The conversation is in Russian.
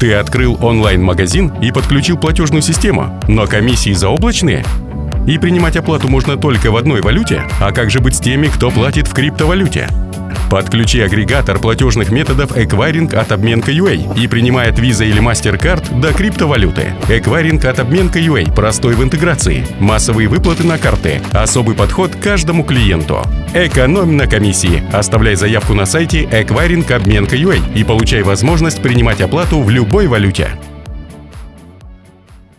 Ты открыл онлайн-магазин и подключил платежную систему, но комиссии заоблачные? И принимать оплату можно только в одной валюте? А как же быть с теми, кто платит в криптовалюте? Подключи агрегатор платежных методов Эквайринг от Обменка.ua и принимай от Visa или MasterCard до криптовалюты. Эквайринг от Обменка.ua простой в интеграции. Массовые выплаты на карты. Особый подход каждому клиенту. Экономь на комиссии. Оставляй заявку на сайте Эквайринг Обменка.ua и получай возможность принимать оплату в любой валюте.